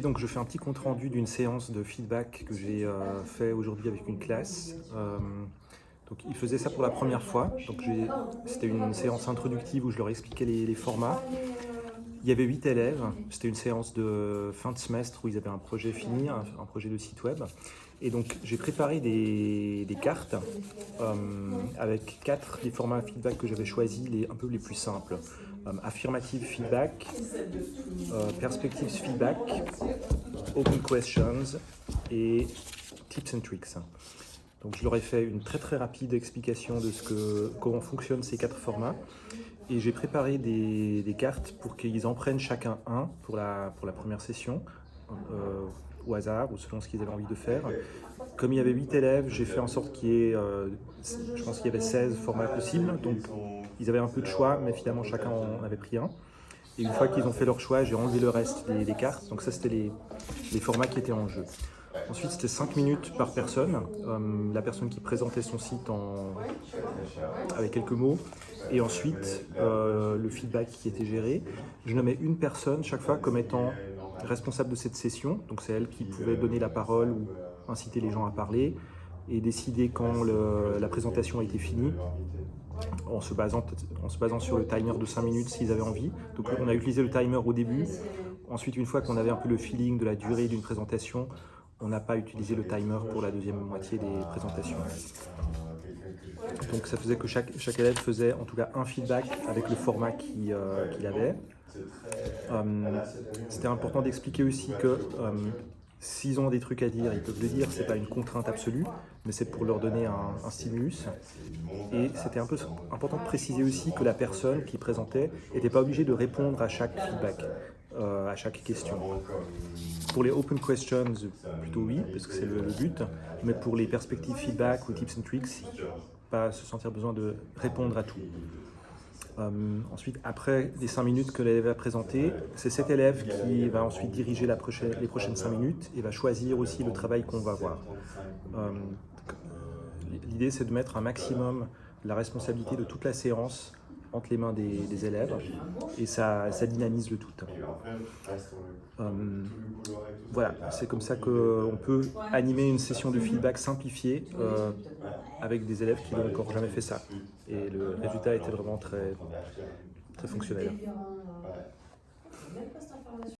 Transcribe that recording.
Donc je fais un petit compte rendu d'une séance de feedback que j'ai euh, fait aujourd'hui avec une classe. Euh, donc ils faisaient ça pour la première fois. Donc c'était une séance introductive où je leur expliquais les, formats. Il y avait huit élèves. C'était une séance de fin de semestre où ils avaient un projet fini, un, projet de site web. Et donc j'ai préparé des, des cartes euh, avec quatre des formats feedback que j'avais choisis, les un peu les plus simples. Euh, affirmative feedback, euh, perspectives feedback, open questions et tips and tricks. Donc je leur ai fait une très très rapide explication de ce que, comment fonctionnent ces quatre formats et j'ai préparé des, cartes pour qu'ils en prennent chacun un pour la, pour la première session euh, au hasard ou selon ce qu'ils avaient envie de faire. Comme il y avait 8 élèves, j'ai fait en sorte qu'il y ait, euh, je pense qu'il y avait 16 formats possibles, donc ils avaient un peu de choix, mais finalement chacun en avait pris un. Et une fois qu'ils ont fait leur choix, j'ai enlevé le reste des, cartes, donc ça c'était les formats qui étaient en jeu. Ensuite, c'était 5 minutes par personne. Euh, la personne qui présentait son site en... avec quelques mots. Et ensuite, euh, le feedback qui était géré. Je nommais une personne chaque fois comme étant responsable de cette session. Donc, c'est elle qui pouvait donner la parole ou inciter les gens à parler et décider quand la présentation était finie en se, basant, en se basant sur le timer de 5 minutes s'ils avaient envie. Donc on a utilisé le timer au début. Ensuite, une fois qu'on avait un peu le feeling de la durée d'une présentation, on n'a pas utilisé le timer pour la deuxième moitié des présentations. Donc ça faisait que chaque, élève faisait en tout cas un feedback avec le format qu'il euh, qu avait. Euh, C'était important d'expliquer aussi que euh, s'ils ont des trucs à dire, ils peuvent le dire, c'est pas une contrainte absolue, mais c'est pour leur donner un stimulus. Et c'était un peu important de préciser aussi que la personne qui présentait n'était pas obligée de répondre à chaque feedback, euh, à chaque question. Pour les open questions, plutôt oui, parce que c'est le, but, mais pour les perspectives feedback ou tips and tricks, pas se sentir besoin de répondre à tout. Euh, ensuite, après les 5 minutes que l'élève a présentées, c'est cet élève qui va ensuite diriger les prochaines 5 minutes et va choisir aussi le travail qu'on va voir. Euh, L'idée, c'est de mettre un maximum la responsabilité de toute la séance entre les mains des, élèves et ça, ça, dynamise le tout. Euh, voilà, c'est comme ça qu'on peut animer une session de feedback simplifiée euh, avec des élèves qui n'ont encore jamais fait ça. Et le résultat était vraiment très, très fonctionnel.